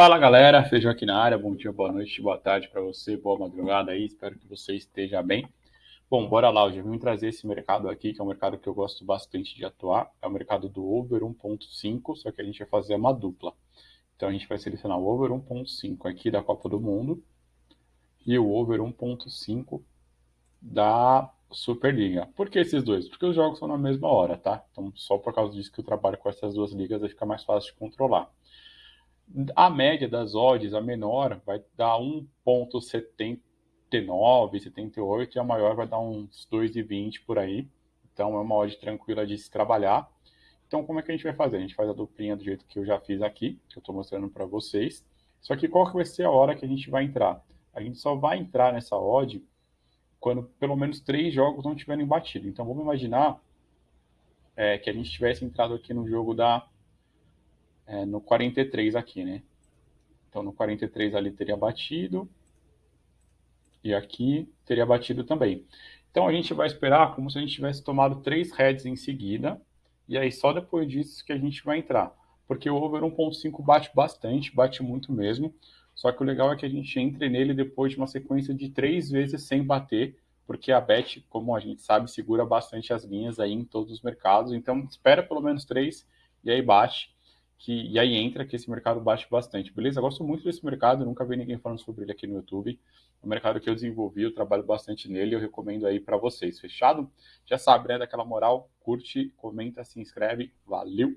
Fala galera, Feijão aqui na área, bom dia, boa noite, boa tarde para você, boa madrugada aí, espero que você esteja bem. Bom, bora lá, hoje eu vim trazer esse mercado aqui, que é um mercado que eu gosto bastante de atuar, é o mercado do Over 1.5, só que a gente vai fazer uma dupla. Então a gente vai selecionar o Over 1.5 aqui da Copa do Mundo e o Over 1.5 da Superliga. Por que esses dois? Porque os jogos são na mesma hora, tá? Então só por causa disso que eu trabalho com essas duas ligas vai ficar mais fácil de controlar. A média das odds, a menor, vai dar 1,79, 78, e a maior vai dar uns 2,20 por aí. Então é uma odd tranquila de se trabalhar. Então como é que a gente vai fazer? A gente faz a duplinha do jeito que eu já fiz aqui, que eu estou mostrando para vocês. Só que qual que vai ser a hora que a gente vai entrar? A gente só vai entrar nessa odd quando pelo menos três jogos não tiverem batido. Então vamos imaginar é, que a gente tivesse entrado aqui no jogo da é, no 43 aqui, né? Então, no 43 ali teria batido. E aqui teria batido também. Então, a gente vai esperar como se a gente tivesse tomado três heads em seguida. E aí, só depois disso que a gente vai entrar. Porque o over 1.5 bate bastante, bate muito mesmo. Só que o legal é que a gente entre nele depois de uma sequência de três vezes sem bater, porque a bet, como a gente sabe, segura bastante as linhas aí em todos os mercados. Então, espera pelo menos três e aí bate que, e aí entra que esse mercado bate bastante, beleza? Eu gosto muito desse mercado, nunca vi ninguém falando sobre ele aqui no YouTube. É um mercado que eu desenvolvi, eu trabalho bastante nele, eu recomendo aí para vocês, fechado? Já sabe, né, daquela moral, curte, comenta, se inscreve, valeu!